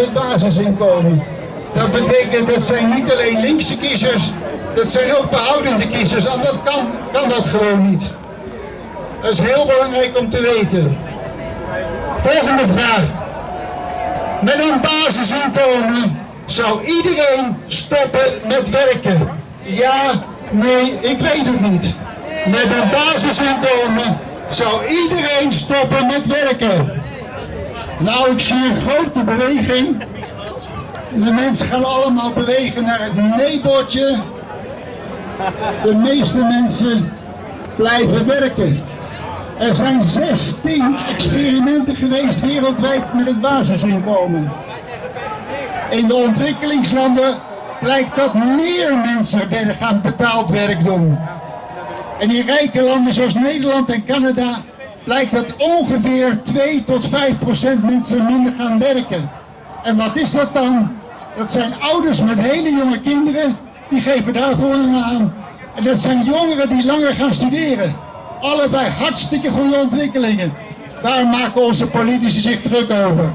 met basisinkomen. Dat betekent dat zijn niet alleen linkse kiezers, dat zijn ook behoudende kiezers. Dat kan, kan dat gewoon niet. Dat is heel belangrijk om te weten. Volgende vraag. Met een basisinkomen zou iedereen stoppen met werken. Ja, nee, ik weet het niet. Met een basisinkomen zou iedereen stoppen met werken. Nou, ik zie een grote beweging. De mensen gaan allemaal bewegen naar het nee-bordje. De meeste mensen blijven werken. Er zijn 16 experimenten geweest wereldwijd met het basisinkomen. In de ontwikkelingslanden blijkt dat meer mensen gaan betaald werk doen. En in rijke landen zoals Nederland en Canada blijkt dat ongeveer 2 tot 5 procent mensen minder gaan werken. En wat is dat dan? Dat zijn ouders met hele jonge kinderen, die geven daar gewoon aan. En dat zijn jongeren die langer gaan studeren. Allebei hartstikke goede ontwikkelingen. Daar maken onze politici zich druk over.